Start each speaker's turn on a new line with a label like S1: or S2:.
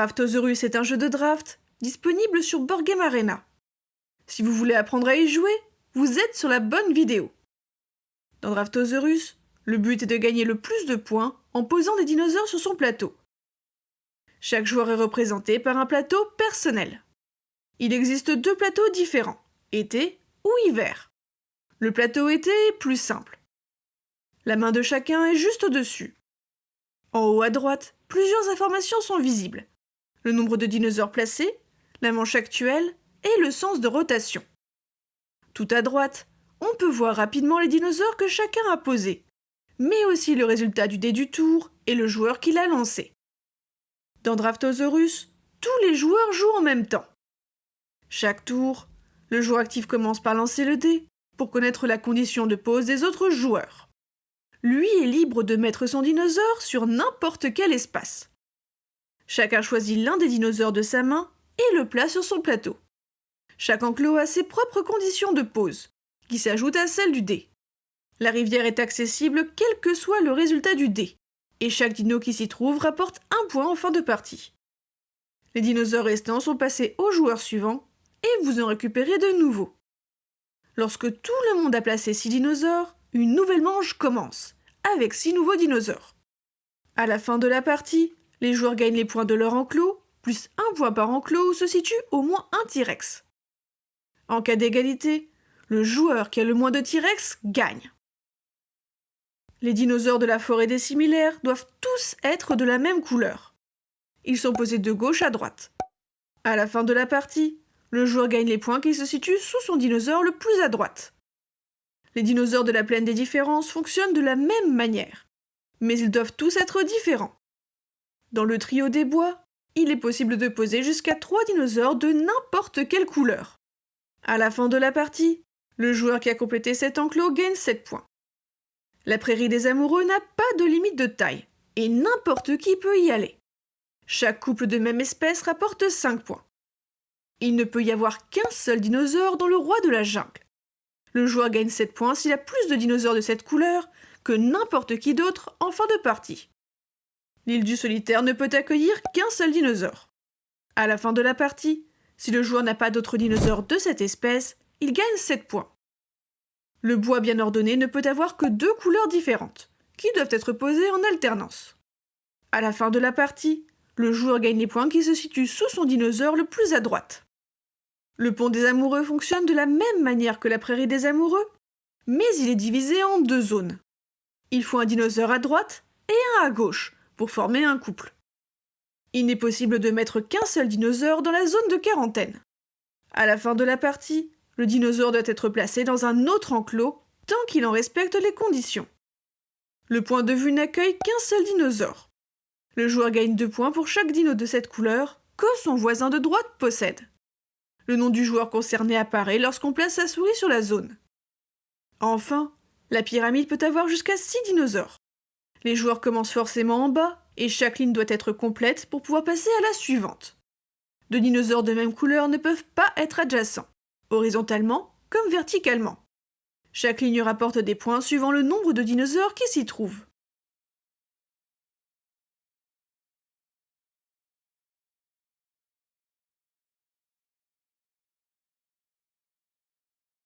S1: Draftosaurus est un jeu de draft disponible sur Board Game Arena. Si vous voulez apprendre à y jouer, vous êtes sur la bonne vidéo. Dans Draftosaurus, le but est de gagner le plus de points en posant des dinosaures sur son plateau. Chaque joueur est représenté par un plateau personnel. Il existe deux plateaux différents, été ou hiver. Le plateau été est plus simple. La main de chacun est juste au-dessus. En haut à droite, plusieurs informations sont visibles. Le nombre de dinosaures placés, la manche actuelle et le sens de rotation. Tout à droite, on peut voir rapidement les dinosaures que chacun a posés, mais aussi le résultat du dé du tour et le joueur qui l'a lancé. Dans Draftosaurus, tous les joueurs jouent en même temps. Chaque tour, le joueur actif commence par lancer le dé pour connaître la condition de pose des autres joueurs. Lui est libre de mettre son dinosaure sur n'importe quel espace. Chacun choisit l'un des dinosaures de sa main et le place sur son plateau. Chaque enclos a ses propres conditions de pose, qui s'ajoutent à celles du dé. La rivière est accessible quel que soit le résultat du dé, et chaque dino qui s'y trouve rapporte un point en fin de partie. Les dinosaures restants sont passés au joueur suivant, et vous en récupérez de nouveaux. Lorsque tout le monde a placé six dinosaures, une nouvelle manche commence, avec six nouveaux dinosaures. À la fin de la partie, les joueurs gagnent les points de leur enclos, plus un point par enclos où se situe au moins un T-Rex. En cas d'égalité, le joueur qui a le moins de T-Rex gagne. Les dinosaures de la forêt des similaires doivent tous être de la même couleur. Ils sont posés de gauche à droite. À la fin de la partie, le joueur gagne les points qui se situent sous son dinosaure le plus à droite. Les dinosaures de la plaine des différences fonctionnent de la même manière, mais ils doivent tous être différents. Dans le trio des bois, il est possible de poser jusqu'à trois dinosaures de n'importe quelle couleur. À la fin de la partie, le joueur qui a complété cet enclos gagne 7 points. La prairie des amoureux n'a pas de limite de taille, et n'importe qui peut y aller. Chaque couple de même espèce rapporte 5 points. Il ne peut y avoir qu'un seul dinosaure dans le roi de la jungle. Le joueur gagne 7 points s'il a plus de dinosaures de cette couleur que n'importe qui d'autre en fin de partie. L'île du solitaire ne peut accueillir qu'un seul dinosaure. À la fin de la partie, si le joueur n'a pas d'autres dinosaures de cette espèce, il gagne 7 points. Le bois bien ordonné ne peut avoir que deux couleurs différentes, qui doivent être posées en alternance. À la fin de la partie, le joueur gagne les points qui se situent sous son dinosaure le plus à droite. Le pont des amoureux fonctionne de la même manière que la prairie des amoureux, mais il est divisé en deux zones. Il faut un dinosaure à droite et un à gauche former un couple. Il n'est possible de mettre qu'un seul dinosaure dans la zone de quarantaine. À la fin de la partie, le dinosaure doit être placé dans un autre enclos tant qu'il en respecte les conditions. Le point de vue n'accueille qu'un seul dinosaure. Le joueur gagne deux points pour chaque dino de cette couleur que son voisin de droite possède. Le nom du joueur concerné apparaît lorsqu'on place sa souris sur la zone. Enfin, la pyramide peut avoir jusqu'à 6 dinosaures. Les joueurs commencent forcément en bas et chaque ligne doit être complète pour pouvoir passer à la suivante. Deux dinosaures de même couleur ne peuvent pas être adjacents, horizontalement comme verticalement. Chaque ligne rapporte des points suivant le nombre de dinosaures qui s'y trouvent.